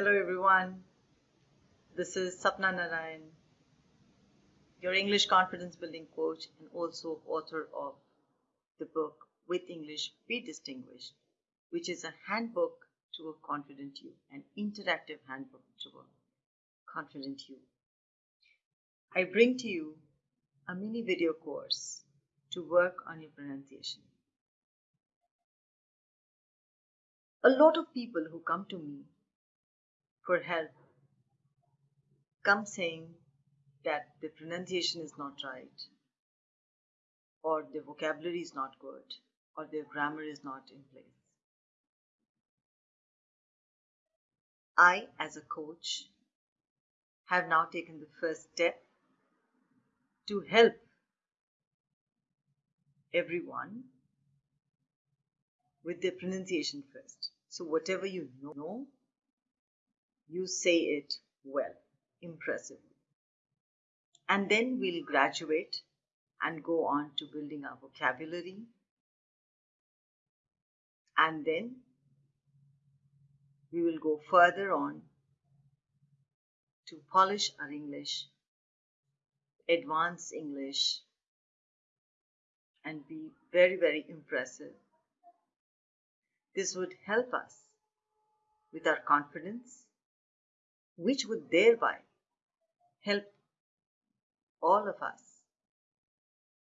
Hello everyone. This is Sapna Narayan, your English confidence building coach and also author of the book With English Be Distinguished, which is a handbook to a confident you, an interactive handbook to a confident you. I bring to you a mini video course to work on your pronunciation. A lot of people who come to me for help come saying that the pronunciation is not right, or the vocabulary is not good, or their grammar is not in place. I, as a coach, have now taken the first step to help everyone with their pronunciation first. So, whatever you know, you say it well, impressively. And then we'll graduate and go on to building our vocabulary. And then we will go further on to polish our English, advance English, and be very, very impressive. This would help us with our confidence, which would thereby help all of us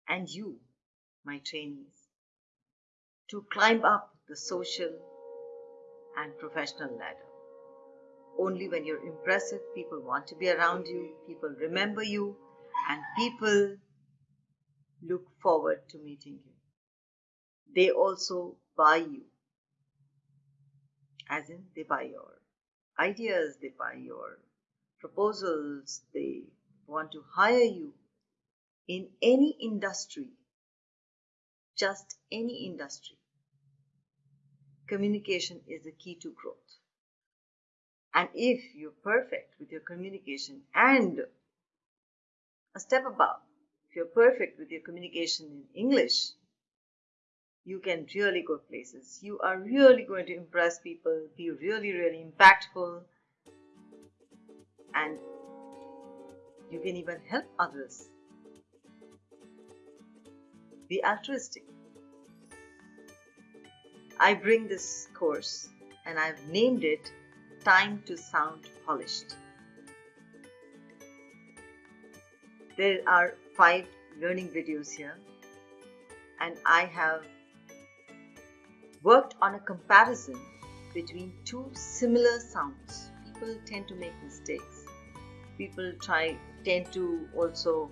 and you, my trainees, to climb up the social and professional ladder. Only when you're impressive, people want to be around you, people remember you, and people look forward to meeting you. They also buy you, as in, they buy your ideas, they buy your proposals, they want to hire you in any industry, just any industry. Communication is the key to growth. And if you're perfect with your communication and a step above, if you're perfect with your communication in English, you can really go places. You are really going to impress people, be really, really impactful, and you can even help others. Be altruistic. I bring this course and I've named it Time to Sound Polished. There are five learning videos here and I have worked on a comparison between two similar sounds. People tend to make mistakes. People try tend to also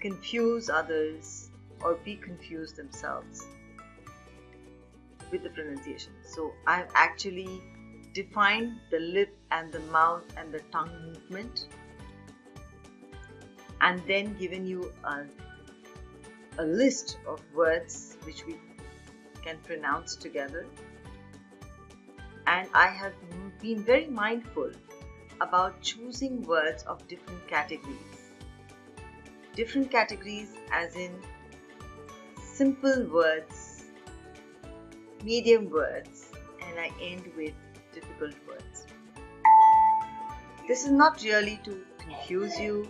confuse others or be confused themselves with the pronunciation. So I've actually defined the lip and the mouth and the tongue movement and then given you a, a list of words which we can pronounce together. And I have been very mindful about choosing words of different categories. Different categories as in simple words, medium words, and I end with difficult words. This is not really to confuse you,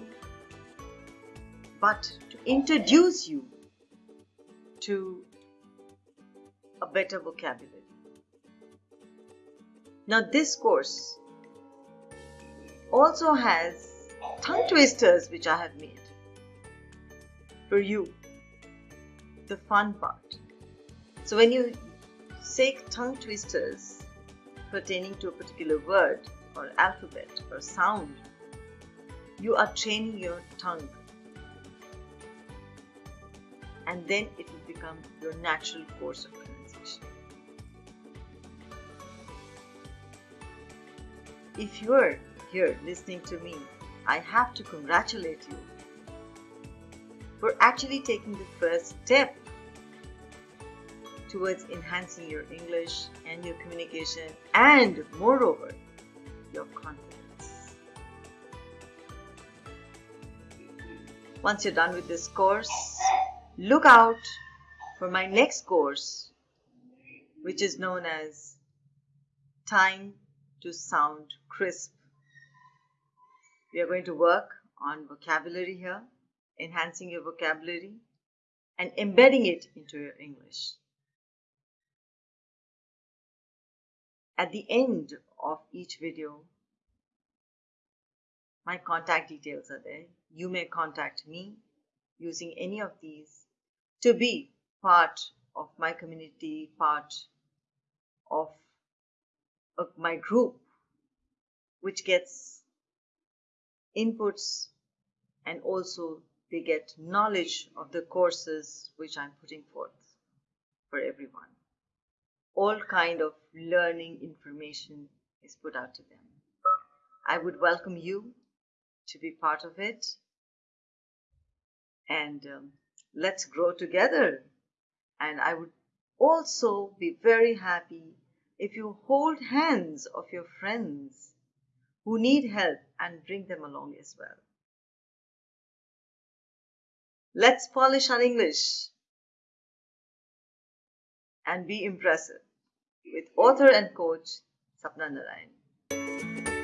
but to introduce you to a better vocabulary. Now, this course also has tongue twisters which I have made for you. The fun part. So, when you say tongue twisters pertaining to a particular word or alphabet or sound, you are training your tongue and then it will become your natural course of If you're here listening to me, I have to congratulate you for actually taking the first step towards enhancing your English and your communication and moreover your confidence. Once you're done with this course, look out for my next course which is known as Time to sound crisp. We are going to work on vocabulary here, enhancing your vocabulary and embedding it into your English. At the end of each video, my contact details are there. You may contact me using any of these to be part of my community, part of, my group, which gets inputs and also they get knowledge of the courses which I'm putting forth for everyone. All kind of learning information is put out to them. I would welcome you to be part of it and um, let's grow together. And I would also be very happy if you hold hands of your friends who need help and bring them along as well. Let's polish our English and be impressive with author and coach Sapna Narayan.